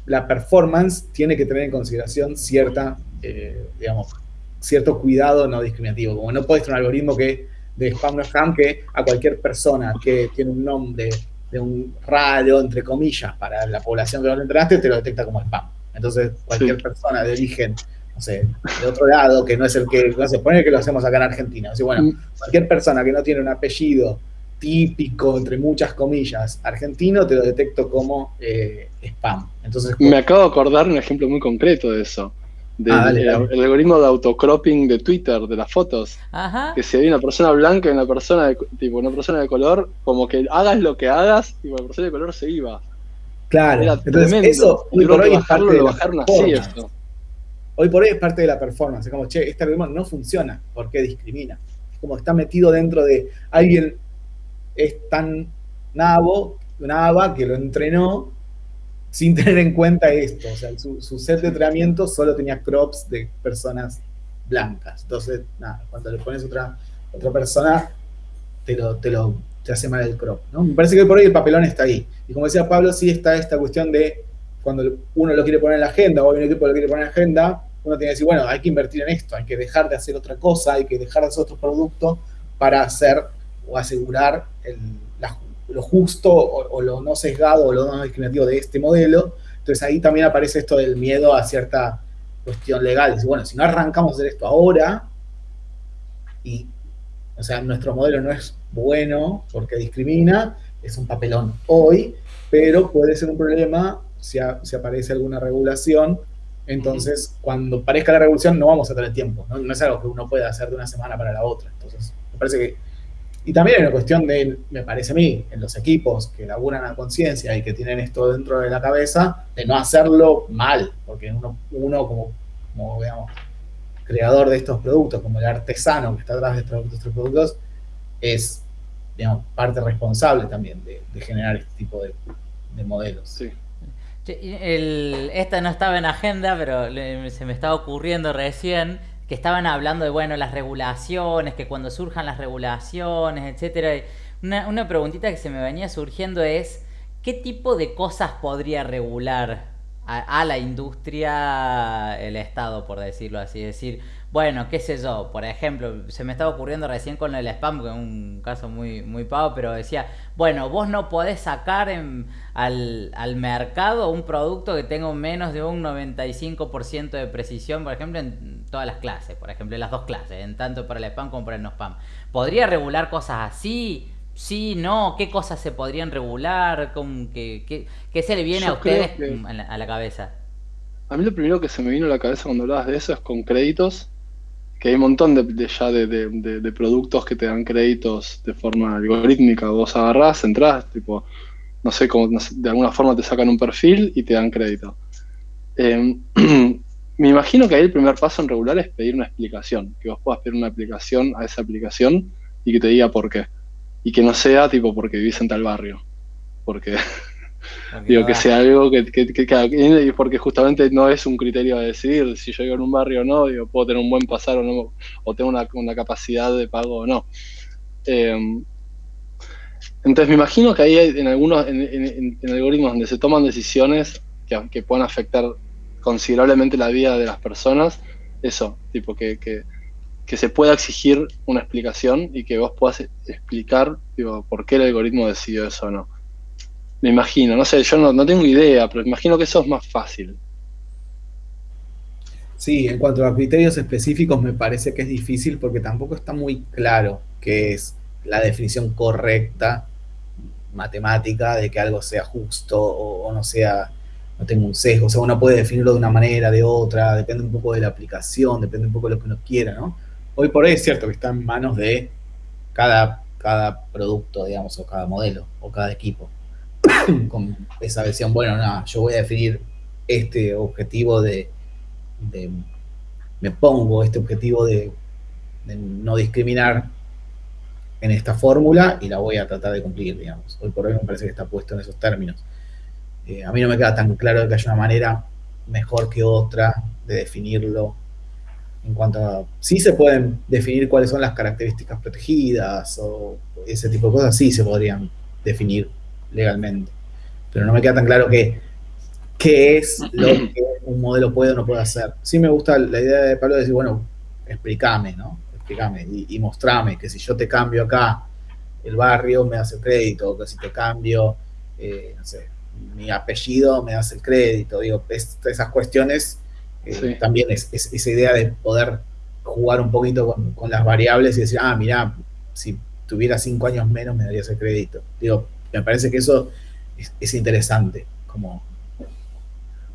la performance tiene que tener en consideración cierta, eh, digamos, cierto cuidado no discriminativo. Como no puedes tener un algoritmo que de spam no spam que a cualquier persona que tiene un nombre de un radio, entre comillas, para la población que no lo enteraste, te lo detecta como spam. Entonces, cualquier persona de origen no sé, de otro lado, que no es el que, no sé, pone que lo hacemos acá en Argentina. O bueno, mm. cualquier persona que no tiene un apellido típico, entre muchas comillas, argentino, te lo detecto como eh, spam. Entonces, Me acabo de acordar un ejemplo muy concreto de eso. Ah, del el algoritmo de autocropping de Twitter, de las fotos. Que si hay una persona blanca y una persona de, tipo, una persona de color, como que hagas lo que hagas, y la persona de color se iba. Claro, Era entonces eso hoy por hoy es parte de así esto. Hoy por hoy es parte de la performance. Es como, che, este algoritmo no funciona porque discrimina. Es como está metido dentro de alguien es tan nabo, nava que lo entrenó sin tener en cuenta esto. O sea, su, set de entrenamiento solo tenía crops de personas blancas. Entonces, nada, cuando le pones otra, otra persona, te lo, te lo te hace mal el crop. ¿no? Me parece que por hoy el papelón está ahí. Y como decía Pablo, sí está esta cuestión de cuando uno lo quiere poner en la agenda o hay un equipo lo quiere poner en la agenda, uno tiene que decir, bueno, hay que invertir en esto, hay que dejar de hacer otra cosa, hay que dejar de hacer otro producto para hacer o asegurar lo justo o, lo no sesgado o lo no discriminativo de este modelo. Entonces ahí también aparece esto del miedo a cierta cuestión legal. Dice, bueno, si no arrancamos a hacer esto ahora, y, o sea, nuestro modelo no es bueno porque discrimina, es un papelón hoy, pero puede ser un problema si, si aparece alguna regulación entonces, cuando parezca la revolución, no vamos a tener tiempo. ¿no? es algo que uno pueda hacer de una semana para la otra. Entonces, me parece que. Y también hay una cuestión de, me parece a mí, en los equipos que laburan a conciencia y que tienen esto dentro de la cabeza, de no hacerlo mal. Porque uno, uno como, como digamos, creador de estos productos, como el artesano que está atrás de estos, productos, es, digamos, parte responsable también de, generar este tipo de, de modelos. Sí. El, esta no estaba en agenda, pero se me estaba ocurriendo recién que estaban hablando de bueno las regulaciones, que cuando surjan las regulaciones, etcétera. Una, una preguntita que se me venía surgiendo es ¿qué tipo de cosas podría regular a, a la industria el Estado, por decirlo así? Es decir, bueno, qué sé yo, por ejemplo, se me estaba ocurriendo recién con el spam, que es un caso muy, muy pavo, pero decía, bueno, vos no podés sacar al, al, mercado un producto que tenga menos de un 95% de precisión, por ejemplo, en todas las clases, por ejemplo, en las dos clases, en tanto para el spam como para el no spam. ¿Podría regular cosas así? Sí, no, ¿qué cosas se podrían regular? ¿Qué, qué, se le viene a ustedes a, la, cabeza? A mí lo primero que se me vino a la cabeza cuando hablabas de eso es con créditos que hay un montón de, ya de, productos que te dan créditos de forma algorítmica. Vos agarrás, entrás, tipo, no sé, cómo, de alguna forma te sacan un perfil y te dan crédito. Em, me imagino que ahí el primer paso en regular es pedir una explicación, que vos puedas pedir una aplicación a esa aplicación y que te diga por qué. Y que no sea tipo porque vivís en tal barrio. Porque, digo, que sea algo que, que, porque justamente no es un criterio de decidir si yo vivo en un barrio o no, digo, puedo tener un buen pasar o no, o tengo una, una capacidad de pago o no. Em, entonces me imagino que ahí hay en algunos en, algoritmos donde se toman decisiones que, que, puedan afectar considerablemente la vida de las personas, eso, tipo que, que, se pueda exigir una explicación y que vos puedas explicar digo, por qué el algoritmo decidió eso o no. Me imagino, no sé, yo no, no tengo idea, pero imagino que eso es más fácil. Sí, en cuanto a criterios específicos me parece que es difícil porque tampoco está muy claro qué es la definición correcta matemática de que algo sea justo o, no sea, no tenga un sesgo. O sea, uno puede definirlo de una manera, de otra, depende un poco de la aplicación, depende un poco de lo que uno quiera, ¿no? Hoy por hoy es cierto que está en manos de cada, cada producto, digamos, o cada modelo, o cada equipo. Con esa versión, bueno, nada, yo voy a definir este objetivo de, me pongo este objetivo de no discriminar en esta fórmula y la voy a tratar de cumplir, digamos. Hoy por hoy me parece que está puesto en esos términos. Eh, a mí no me queda tan claro que haya una manera mejor que otra de definirlo. En cuanto a, sí se pueden definir cuáles son las características protegidas o ese tipo de cosas, sí se podrían definir legalmente. Pero no me queda tan claro que qué es lo que un modelo puede o no puede hacer. Sí me gusta la idea de Pablo de decir, bueno, explícame, ¿no? y, mostrame que si yo te cambio acá el barrio me hace el crédito, o que si te cambio, eh, no sé, mi apellido me hace el crédito, digo, esas cuestiones eh, también es, esa idea de poder jugar un poquito con, las variables y decir, ah, mira, si tuviera cinco años menos me darías el crédito. Digo, me parece que eso es, interesante, como,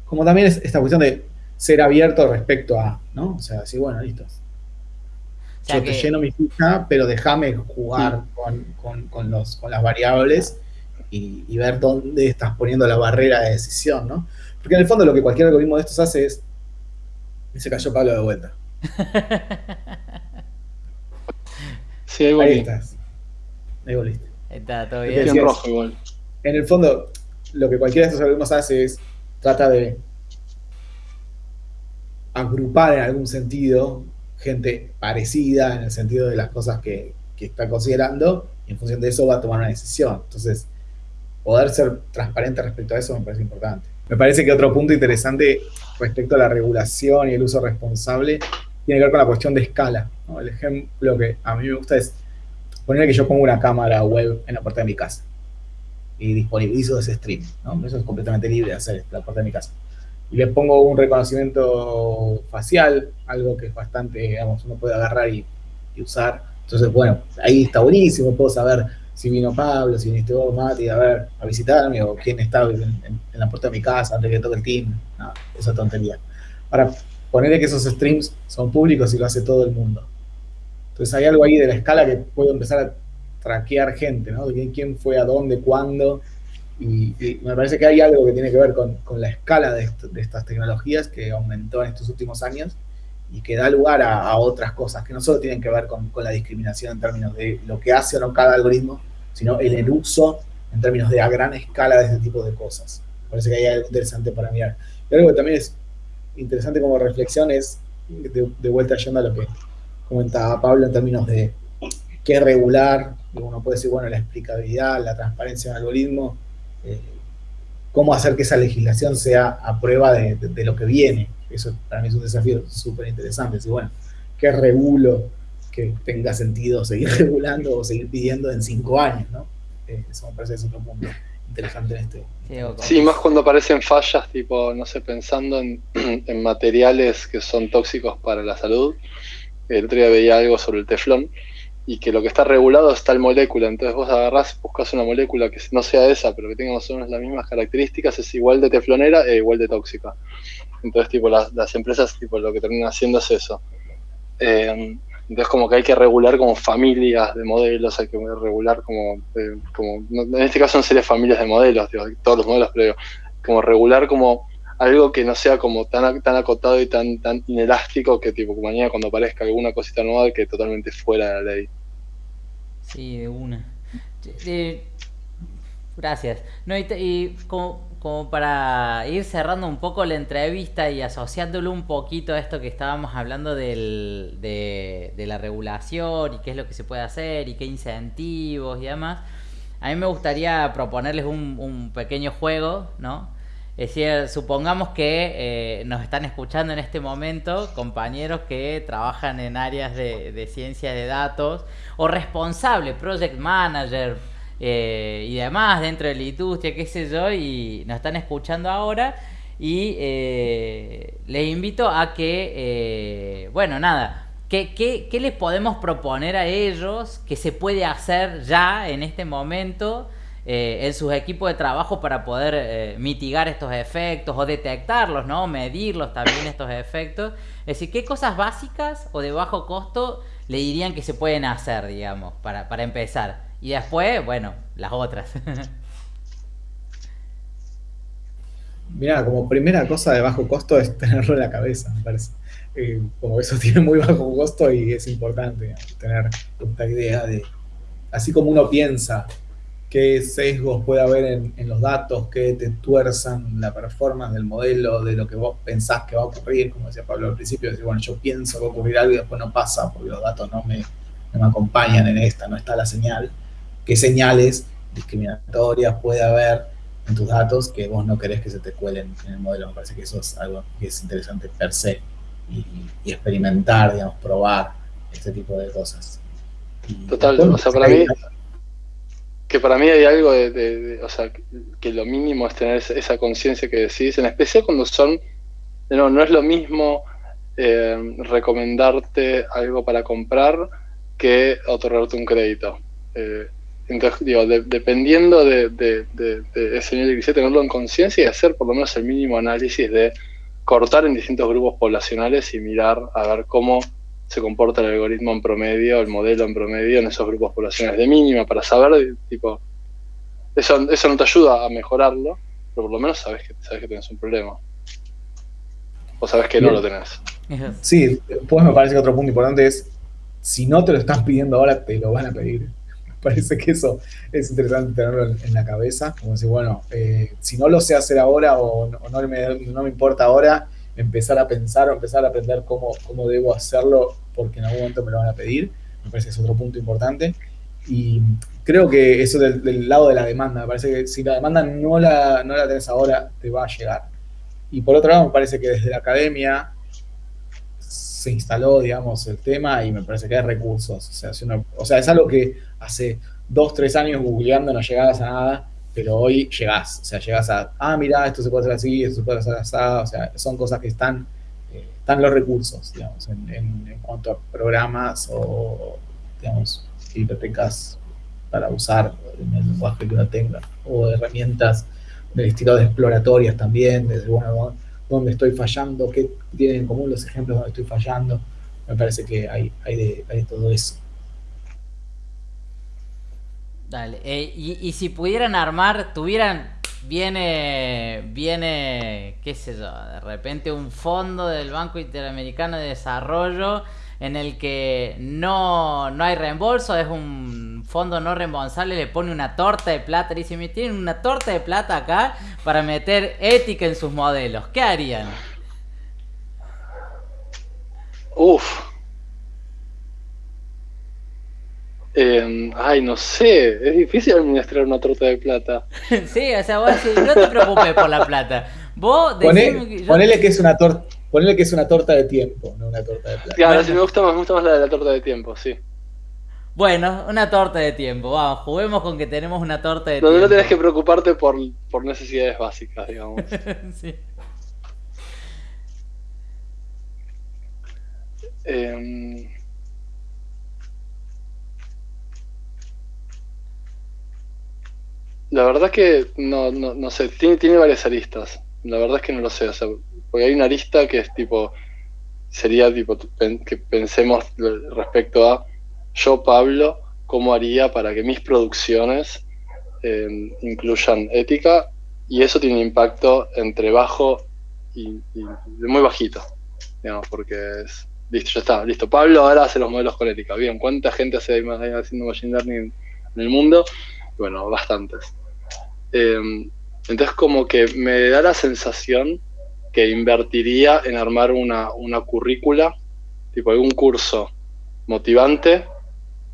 como también es esta cuestión de ser abierto respecto a, ¿no? O sea, decir, bueno, listo, yo te lleno mi ficha, pero déjame jugar con, los, con las variables y, ver dónde estás poniendo la barrera de decisión, ¿no? Porque en el fondo lo que cualquier algoritmo de estos hace es... Y se cayó Pablo de vuelta. sí, ahí, ahí estás. Ahí volviste. Está todo bien. en rojo igual. En el fondo, lo que cualquiera de estos algoritmos hace es trata de agrupar en algún sentido gente parecida en el sentido de las cosas que, está considerando y en función de eso va a tomar una decisión. Entonces, poder ser transparente respecto a eso me parece importante. Me parece que otro punto interesante respecto a la regulación y el uso responsable tiene que ver con la cuestión de escala. El ejemplo que a mí me gusta es poner que yo pongo una cámara web en la puerta de mi casa y disponibilizo ese stream. Eso es completamente libre de hacer en la puerta de mi casa y le pongo un reconocimiento facial, algo que es bastante, digamos, uno puede agarrar y, usar. Entonces, bueno, ahí está buenísimo, puedo saber si vino Pablo, si viniste vos, Mati, a ver, a visitarme, o quién está en, la puerta de mi casa antes que toque el team. No, esa tontería. Para ponerle que esos streams son públicos y lo hace todo el mundo. Entonces hay algo ahí de la escala que puedo empezar a traquear gente, ¿no? quién fue a dónde, cuándo, y, me parece que hay algo que tiene que ver con, la escala de, estas tecnologías que aumentó en estos últimos años y que da lugar a, otras cosas que no solo tienen que ver con, la discriminación en términos de lo que hace o no cada algoritmo, sino el, uso en términos de a gran escala de este tipo de cosas. Me parece que hay algo interesante para mirar. Y algo que también es interesante como reflexión es, de, de vuelta yendo a lo que comentaba Pablo en términos de qué regular, uno puede decir, bueno, la explicabilidad, la transparencia del algoritmo, eh, cómo hacer que esa legislación sea a prueba de, lo que viene. Eso para mí es un desafío súper interesante. Si, bueno, ¿qué regulo que tenga sentido seguir regulando o seguir pidiendo en cinco años? ¿no? Eh, eso me parece que es otro punto interesante en este. Sí, más cuando aparecen fallas, tipo, no sé, pensando en, en materiales que son tóxicos para la salud. El otro día veía algo sobre el teflón y que lo que está regulado es tal molécula. Entonces vos agarrás, buscas una molécula que no sea esa, pero que tenga más o menos las mismas características, es igual de teflonera e igual de tóxica. Entonces, tipo, las, empresas, tipo, lo que terminan haciendo es eso. Eh, Entonces como que hay que regular como familias de modelos, hay que regular como, eh, como en este caso no sería familias de modelos, todos los modelos, pero como regular como algo que no sea como tan, tan acotado y tan, tan inelástico que tipo mañana cuando aparezca alguna cosita nueva que totalmente fuera de la ley. Sí, de una. gracias. No, y, como, como, para ir cerrando un poco la entrevista y asociándolo un poquito a esto que estábamos hablando del, de, de la regulación y qué es lo que se puede hacer y qué incentivos y demás, a mí me gustaría proponerles un, un pequeño juego, ¿no? Es decir, supongamos que eh, nos están escuchando en este momento compañeros que trabajan en áreas de, ciencia de datos o responsable, project manager eh, y demás dentro de la industria, qué sé yo, y nos están escuchando ahora. Y eh, les invito a que, bueno, nada, ¿qué, qué, qué les podemos proponer a ellos que se puede hacer ya en este momento? Eh, en sus equipos de trabajo para poder eh, mitigar estos efectos o detectarlos, ¿no? Medirlos también estos efectos. Es decir, ¿qué cosas básicas o de bajo costo le dirían que se pueden hacer, digamos, para, para empezar? Y después, bueno, las otras. Mira, como primera cosa de bajo costo es tenerlo en la cabeza, me parece. Eh, como eso tiene muy bajo costo y es importante tener esta idea de, así como uno piensa qué sesgos puede haber en, los datos que te tuerzan la performance del modelo, de lo que vos pensás que va a ocurrir, como decía Pablo al principio, decir, bueno, yo pienso que va a ocurrir algo y después no pasa porque los datos no me, me acompañan en esta, no está la señal. ¿Qué señales discriminatorias puede haber en tus datos que vos no querés que se te cuelen en el modelo? Me parece que eso es algo que es interesante per se y, experimentar, digamos, probar este tipo de cosas. Total, o sea, para mí que para mí hay algo de, o sea, que lo mínimo es tener esa, conciencia que decís, en especial cuando son, no, no es lo mismo eh, recomendarte algo para comprar que otorgarte un crédito. Eh, entonces, digo, dependiendo de, ese nivel de crisis, tenerlo en conciencia y hacer por lo menos el mínimo análisis de cortar en distintos grupos poblacionales y mirar a ver cómo se comporta el algoritmo en promedio, el modelo en promedio en esos grupos poblacionales de mínima para saber, tipo, eso, eso no te ayuda a mejorarlo, pero por lo menos sabes que, sabes que tienes un problema. O sabes que no lo tenés. Sí, después me parece que otro punto importante es, si no te lo están pidiendo ahora, te lo van a pedir. Me parece que eso es interesante tenerlo en, la cabeza, como decir, bueno, eh, si no lo sé hacer ahora o no, no, me, no me importa ahora, empezar a pensar o empezar a aprender cómo, cómo debo hacerlo porque en algún momento me lo van a pedir. Me parece que es otro punto importante. Y creo que eso del, lado de la demanda, me parece que si la demanda no la, no la tenés ahora, te va a llegar. Y por otro lado, me parece que desde la academia se instaló, digamos, el tema y me parece que hay recursos. O sea, o sea es algo que hace dos, tres años googleando no llegabas a nada pero hoy llegás, o sea, llegás a, ah, mira, esto se puede hacer así, esto se puede hacer así, o sea, son cosas que están, eh, están los recursos, digamos, en, en, cuanto a programas o, digamos, bibliotecas para usar en el lenguaje que uno tenga, o herramientas del estilo de exploratorias también, desde, bueno, dónde estoy fallando, qué tienen en común los ejemplos donde estoy fallando, me parece que hay, hay, de, hay de todo eso. Dale. Eh, y, si pudieran armar, tuvieran, viene, viene, qué sé yo, de repente un fondo del Banco Interamericano de Desarrollo en el que no, no hay reembolso, es un fondo no reembolsable, le pone una torta de plata, y dice, me tienen una torta de plata acá para meter ética en sus modelos, ¿qué harían? Uf, Eh, ay, no sé, es difícil administrar una torta de plata. sí, o sea, vos decís, no te preocupes por la plata. Vos ponele que es una torta. Ponele que es una torta de tiempo, no una torta de plata. Claro, sí, me gusta más, me gusta más la de la torta de tiempo, sí. Bueno, una torta de tiempo, vamos, juguemos con que tenemos una torta de tiempo. No tenés que preocuparte por, por necesidades básicas, digamos. sí. Eh, La verdad que no, no, no sé, tiene, tiene varias aristas. La verdad es que no lo sé, o sea, porque hay una arista que es tipo, sería tipo que pensemos respecto a yo, Pablo, cómo haría para que mis producciones eh, incluyan ética y eso tiene impacto entre bajo y, muy bajito, digamos, porque es, listo, ya está, listo. Pablo ahora hace los modelos con ética. Bien, ¿cuánta gente hace haciendo machine learning en el mundo? Bueno, bastantes. Em, entonces como que me da la sensación que invertiría en armar una, una currícula, tipo algún curso motivante,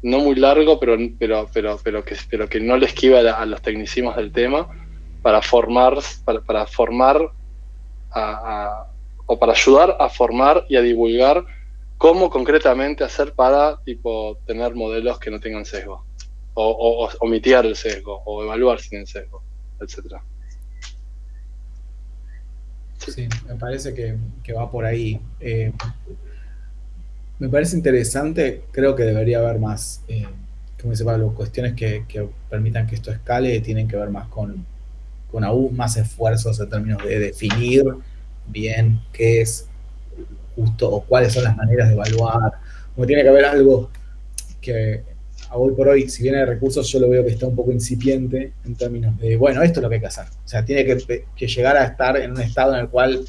no muy largo, pero, pero, pero, pero, que, pero que no le esquiva a, los tecnicismos del tema, para formar, para, formar o para ayudar a formar y a divulgar cómo concretamente hacer para tipo tener modelos que no tengan sesgo o, o, mitigar el sesgo o evaluar sin el sesgo, etcétera. Sí, me parece que, va por ahí. Eh, me parece interesante, creo que debería haber más, eh, como dice Pablo, cuestiones que, permitan que esto escale tienen que ver más con, con aún más esfuerzos en términos de definir bien qué es justo o cuáles son las maneras de evaluar. Como tiene que haber algo que hoy por hoy, si viene de recursos, yo lo veo que está un poco incipiente en términos de, bueno, esto es lo que hay que hacer. O sea, tiene que, llegar a estar en un estado en el cual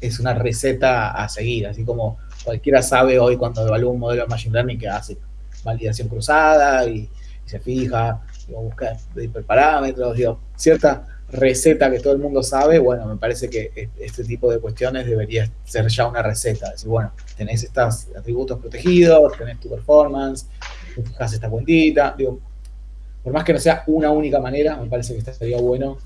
es una receta a seguir, así como cualquiera sabe hoy cuando evalúa un modelo de Machine Learning que hace validación cruzada y, se fija, digo, busca hiperparámetros, digo, cierta receta que todo el mundo sabe, bueno, me parece que e, este tipo de cuestiones debería ser ya una receta. Decir, bueno, tenés estos atributos protegidos, tenés tu performance, fijas esta cuentita, digo, por más que no sea una única manera, me parece que estaría bueno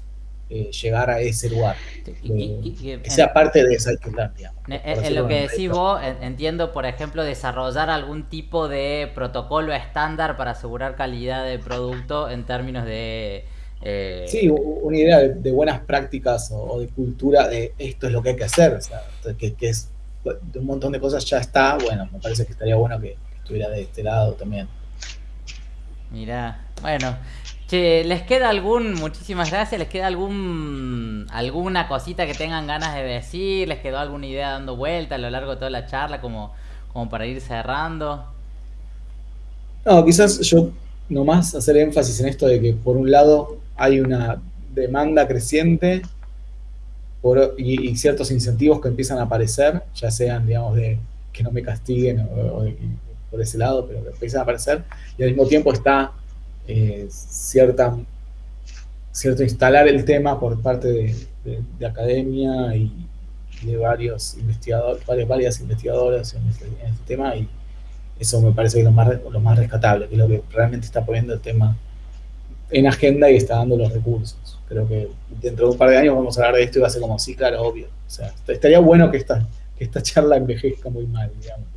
eh, llegar a ese lugar. que sea parte de esa digamos. En, lo que decís vos, entiendo, por ejemplo, desarrollar algún tipo de protocolo estándar para asegurar calidad de producto en términos de... Eh, sí, una idea de, buenas prácticas o, de cultura de esto es lo que hay que hacer, que, es un montón de cosas ya está, bueno, me parece que estaría bueno que estuviera de este lado también. Mira, bueno, ¿les queda algún, muchísimas gracias, les queda algún, alguna cosita que tengan ganas de decir? ¿Les quedó alguna idea dando vuelta a lo largo de toda la charla como, como para ir cerrando? No, quizás yo nomás hacer énfasis en esto de que por un lado hay una demanda creciente y, ciertos incentivos que empiezan a aparecer, ya sean, digamos, de que no me castiguen por ese lado, pero que empiezan a aparecer, y al mismo tiempo está eh, cierta, cierto instalar el tema por parte de, academia y de varios investigadores, varias, varias investigadoras en este, este, tema y eso me parece que lo más, lo más rescatable, que es lo que realmente está poniendo el tema en agenda y está dando los recursos. Creo que dentro de un par de años vamos a hablar de esto y va a ser como, sí, claro, obvio. O sea, estaría bueno que esta, que esta charla envejezca muy mal, digamos.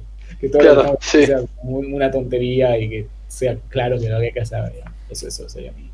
Que todo sea una tontería y que sea claro que lo que hay que hacer. Eso, eso sería mi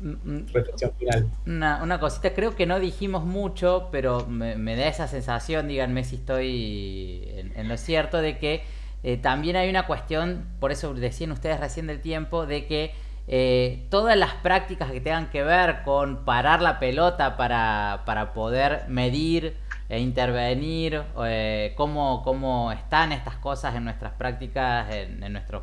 mm, mm. reflexión final. Una, cosita, creo que no dijimos mucho, pero me, da esa sensación, díganme si estoy en, lo cierto, de que eh, también hay una cuestión, por eso decían ustedes recién del tiempo, de que eh, todas las prácticas que tengan que ver con parar la pelota para, para poder medir e intervenir, eh, cómo, cómo, están estas cosas en nuestras prácticas, en, nuestros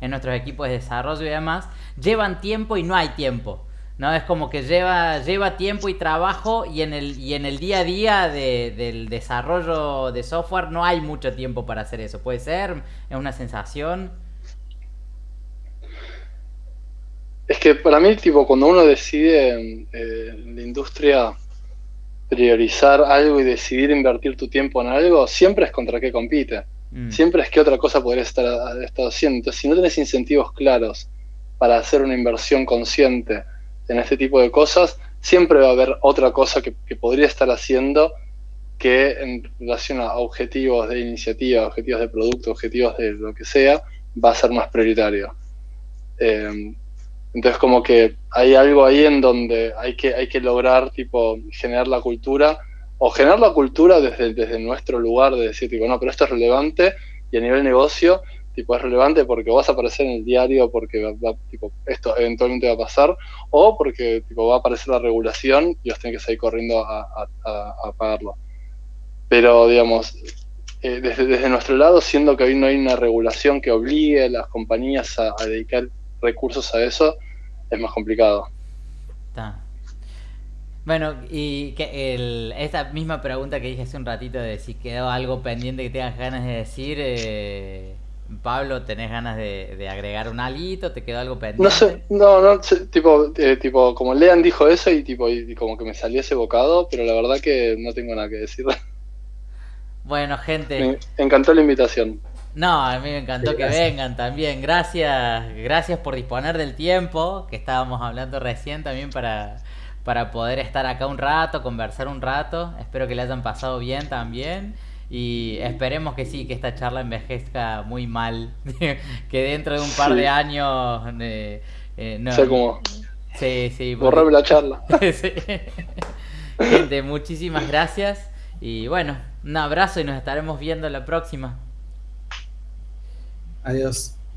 en nuestros equipos de desarrollo y demás, llevan tiempo y no hay tiempo. ¿no? Es como que lleva, lleva tiempo y trabajo y en el, y en el día a día del desarrollo de software no hay mucho tiempo para hacer eso. ¿Puede ser? ¿Es una sensación? Es que para mí, tipo, cuando uno decide eh, en la industria priorizar algo y decidir invertir tu tiempo en algo, siempre es contra qué compite. Mm. Siempre es que otra cosa podrías estar, haciendo. Entonces, si no tenés incentivos claros para hacer una inversión consciente en este tipo de cosas, siempre va a haber otra cosa que, podría estar haciendo que en relación a objetivos de iniciativa, objetivos de producto, objetivos de lo que sea, va a ser más prioritario. Eh, entonces como que hay algo ahí en donde hay que, hay que lograr tipo generar la cultura o generar la cultura desde, desde nuestro lugar de decir tipo, no, pero esto es relevante y a nivel negocio tipo es relevante porque vas a aparecer en el diario porque va, tipo, esto eventualmente va a pasar o porque tipo, va a aparecer la regulación y os tenés que salir corriendo a, a, pagarlo. Pero digamos, eh, desde, desde, nuestro lado, siendo que hoy no hay una regulación que obligue a las compañías a, dedicar recursos a eso, es más complicado. Bueno, y que el, esta misma pregunta que dije hace un ratito de si quedó algo pendiente que tengas ganas de decir, eh, Pablo, ¿tenés ganas de, agregar un alito? ¿Te quedó algo pendiente? No sé, no, no, tipo, eh, tipo, como Lean dijo eso y tipo, y como que me salió ese bocado, pero la verdad que no tengo nada que decir. Bueno, gente. Me encantó la invitación. No, a mí me encantó que vengan también. Gracias, gracias por disponer del tiempo que estábamos hablando recién también para, para poder estar acá un rato, conversar un rato. Espero que le hayan pasado bien también. Y esperemos que sí, que esta charla envejezca muy mal. que dentro de un par de años. Eh, eh, no, sé cómo. Sí, sí. la charla. Gente, muchísimas gracias. Y bueno, un abrazo y nos estaremos viendo la próxima. Adiós.